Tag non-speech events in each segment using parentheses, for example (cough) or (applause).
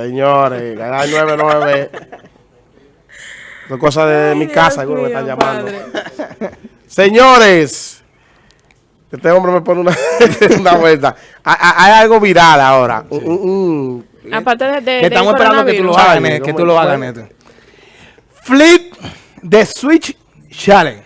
Señores, ganar 9-9. Son cosas de Ay, mi casa que me están llamando. (laughs) Señores, este hombre me pone una, (laughs) una vuelta. Ha- ha- Hay algo viral ahora. Un- un- un- Aparte de, de- estamos esperando que tú lo hagas, Ay, Neto, que ¿cómo tú lo fue? hagas, Neto. Flip de Switch Challenge.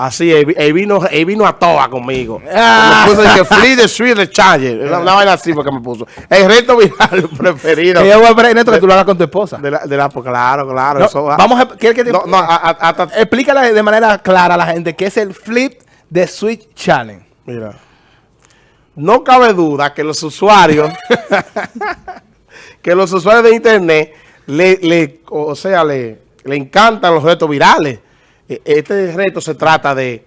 Así, él, él vino, él vino a toa conmigo. (laughs) Ah. Me puso que Free the Street the Charger. Una, una vaina así porque me puso. El reto viral (laughs) preferido. Que yo voy a Neto, que tú lo hagas con tu esposa. De la, de la, pues, claro, claro. No, eso va. vamos a... ¿quieres que te- No, no, a- a- hasta. Explícale de manera clara a la gente qué es el Flip de Switch Challenge. Mira. No cabe duda que los usuarios, (laughs) que los usuarios de internet, le, le, o sea, le, le encantan los retos virales. E- Este reto se trata de,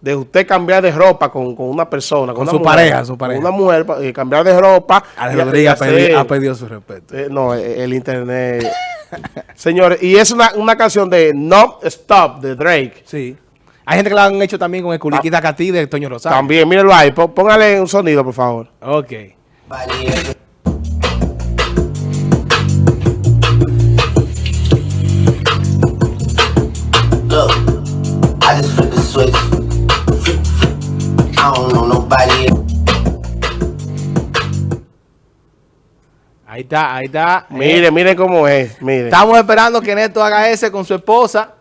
de usted cambiar de ropa con, con una persona. Con una su mujer, pareja, su con pareja. Una mujer, eh, cambiar de ropa. Ale y- y Rodríguez ha pedido, ha pedido su respeto. eh, no, eh, el internet. (laughs) Señores, y es una, una canción de No Stop de Drake. Sí. Hay gente que lo han hecho también con el Culiquita Catí de Toño Rosario. También, mírenlo ahí. pó- Póngale un sonido, por favor. Ok. Look, Ahí está, ahí está. Mire, mire cómo es. Mire. Estamos esperando que Neto haga ese con su esposa.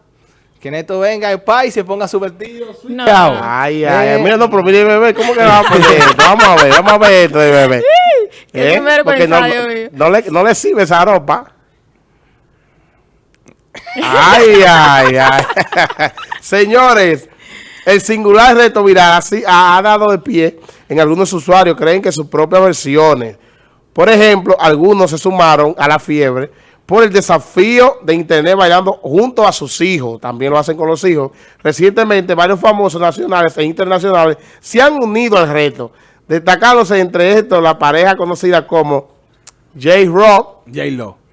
Que Neto venga el país y se ponga su vestido. No. switchado. Ay, ay, ay. Eh, Mira, no, pero mire, bebé, ¿cómo que vamos a poner (laughs) esto? Vamos a ver, vamos a ver esto de bebé. (laughs) Qué ¿Eh? Porque no, no le, no le sirve esa ropa. (laughs) Ay, ay, ay. Señores, el singular reto viral así ha, ha dado de pie en algunos usuarios creen que sus propias versiones. Por ejemplo, algunos se sumaron a la fiebre por el desafío de internet bailando junto a sus hijos. También lo hacen con los hijos. Recientemente, varios famosos nacionales e internacionales se han unido al reto, destacándose entre estos la pareja conocida como J-Rock, J-Lo.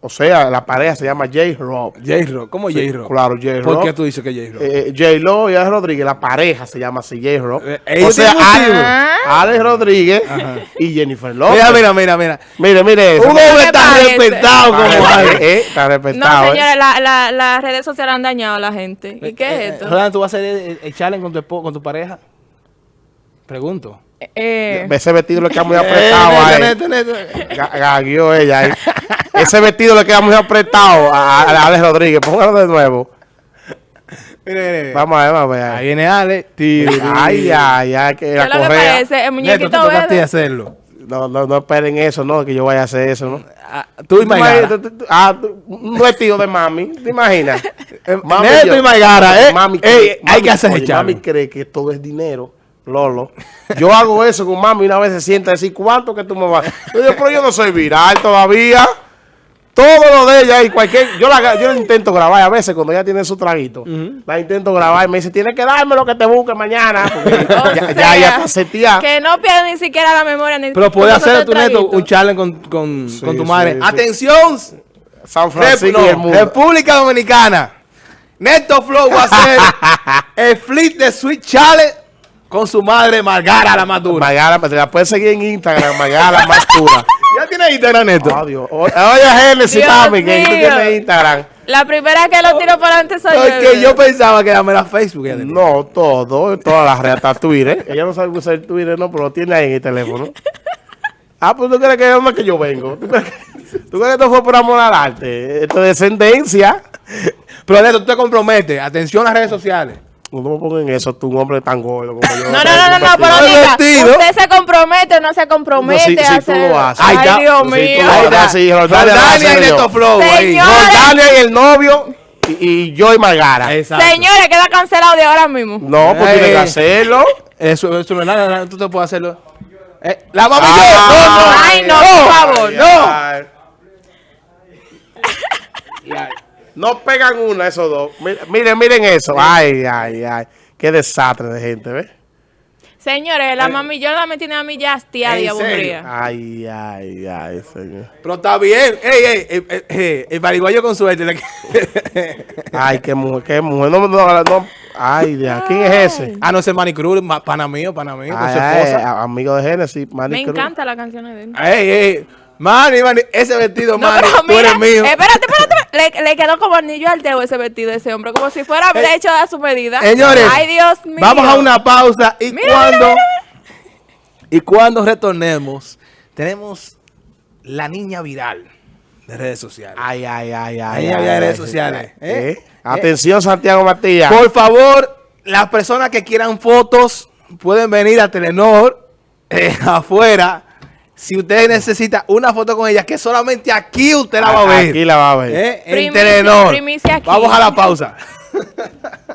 O sea, la pareja se llama J-Rock. J-Ro. ¿Cómo Sí, J-Ro? claro, J-Rock. ¿Por qué tú dices que J-Ro? Eh, J-Lo y Alex Rodríguez, la pareja se llama así, J-Rock. Eh, o sea, tienen un Ale- tío. Alex Rodríguez y Jennifer López. mira, mira, mira, mira. Mire, mire eso. Un hombre está respetado como Está, Ale. eh, está No, respetado. eh. señores, la- la- las redes sociales han dañado a la gente. ¿Y qué es esto? Roland, ¿tú vas a hacer el, el challenge con tu, espo- con tu pareja? Pregunto. Eh, Ese vestido le queda muy apretado Eh, a Neto, él. Neto, Neto. Ga- Gagueó ella ahí. (laughs) Ese (laughs) vestido le queda muy apretado a, a Alex Rodríguez. Póngalo de nuevo. Mire, mire. Vamos a ver, vamos a ver. Ahí viene Ale. Tiro. Ay, ay, ay, que ¿Qué la lo que correa. parece? El Neto, muñequito ti verde. hacerlo. No, no, no esperen eso, no, que yo vaya a hacer eso, ¿no? Ah, Tú y Maigara. Ah, tú- un vestido de mami, ¿te imaginas? Mami, (laughs) Neto yo- y Maigara, ¿eh? Mami, Ey, hay que hacer oye, Mami cree que todo es dinero, Lolo. Yo hago eso con mami y una vez se sienta a decir, ¿cuánto que tú me vas? Yo digo, pero yo no soy viral todavía. Todo lo de ella y cualquier... Yo la, yo la intento grabar a veces cuando ella tiene su traguito. La intento grabar y me dice, tienes que darme lo que te busque mañana. O (laughs) ya, ya, sea, ya está seteada. Que no pierda ni siquiera la memoria. Ni Pero puede hacer tu neto un challenge con, con, con tu madre. sí. Atención, San Rep- Francisco no. República Dominicana. Neto Flow va a hacer (laughs) el flip de Sweet Challenge con su madre Margara la más dura. Magala, te la puedes seguir en Instagram, Magala más pura. ¿Ya tiene Instagram, Neto? Oh, Dios. Oye, Génesis, mami, que tú tienes Instagram. La primera que lo tiro para adelante soy yo. Porque yo pensaba que era mera Facebook. No, todo, todas las redes, hasta Twitter. (laughs) Ella no sabe usar Twitter, no, pero lo tiene ahí en el teléfono. Ah, pues tú crees que es donde que yo vengo. ¿Tú crees que, tú crees que esto fue por amor al arte? Esto es descendencia. Pero Neto, tú te comprometes. Atención a las redes sociales. No me pongan en eso, tú un hombre tan gordo como yo. No, no, no, no, no, pero diga, vestido. usted se compromete o no se compromete No, si- a si tú hacer. lo haces. Ay, está. Dios Si tú mío. lo está. sí, Roldania hace y yo. Neto Flow. Roldania y el novio y, y yo y Margara. Exacto. Señores, queda cancelado de ahora mismo. No, pues tiene que hacerlo. Eso, eso no es nada, tú te puedes hacerlo. Eh, la mami Ah. Ay, no, por favor. No. Ay. No pegan una esos dos. Miren, miren, miren eso. Ay, ay, ay. Qué desastre de gente, ¿ves? Señores, la mami yo la me tiene a mí ya hastiada y aburrida. Ay, ay, ay, señor. Pero está bien. Ey, ey, ey, ey, ey, el pariguayo con suerte. (laughs) Ay, qué mujer, qué mujer. No, no, no. Ay, Dios. ¿quién es ese? ah, no, ese Manicruz, ma- pana mío, pana mío, con Ay, su ay, esposa. amigo de Genesis, Manny Me Cruz. encantan las canciones de él. Ey, ey, Manny, Manny, ese vestido, No, Manny, pero tú eres mira, mío. espérate, espérate. Le, le quedó como anillo al dedo ese vestido de ese hombre, como si fuera Eh, hecho a su medida. Señores, Ay, Dios mío. vamos a una pausa y Mira, cuando mira, y cuando retornemos tenemos la niña viral de redes sociales. Ay, ay, ay, ay. había ay, redes ay, sociales, ay, ¿eh? ¿eh? Atención, Santiago Matías. Por favor, las personas que quieran fotos pueden venir a Telenor eh, (laughs) afuera. Si usted necesita una foto con ella, que solamente aquí usted la va a ver. Aquí la va a ver. ¿eh? En Primicia- Telenor. primicia aquí. Vamos a la pausa. (laughs)